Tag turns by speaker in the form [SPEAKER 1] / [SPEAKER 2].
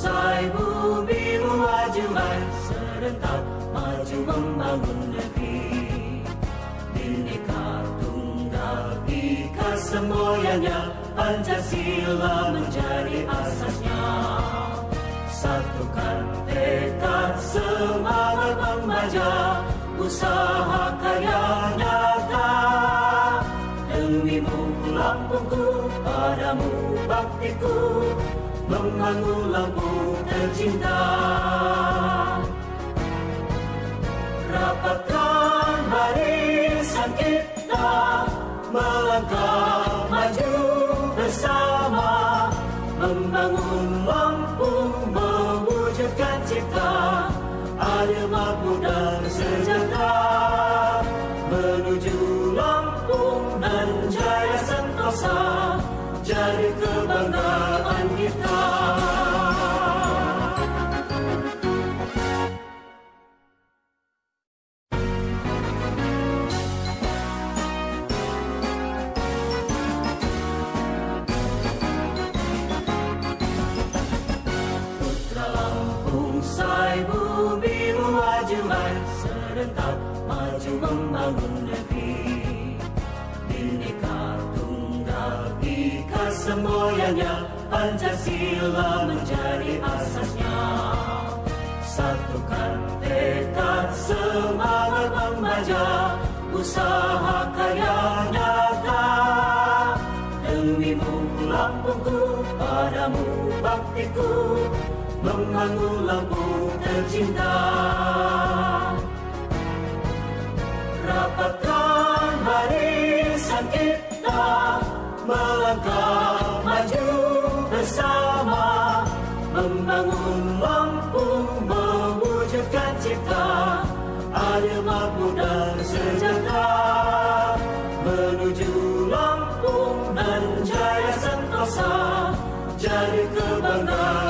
[SPEAKER 1] bangsa-bangsa bumi majuan serentak maju membangun negeri. Bineka Tunggal Ika semboyannya Pancasila menjadi asasnya. Satukan tekad semangat membaca Usaha kaya nyata. Demimu Lampungku padamu baktiku Lampung tercinta. Rapatkan barisan kita Melangkah maju bersama. Membangun Lampung Mewujudkan cipta. Adil makmur dan sejahtera Menuju Lampung dan jaya sentosa. Jadi kebanggaan semboyannya Pancasila menjadi asasnya. Satukan tekad semangat membaca Usaha kaya nyata. Demimu Lampungku padamu baktiku Membangun Lampung tercinta. Rapatkan barisan kita Melangkah bersama membangun Lampung mewujudkan cipta. Ada mampu dan sejahtera menuju lampung dan jaya sentosa. Jadi kebanggaan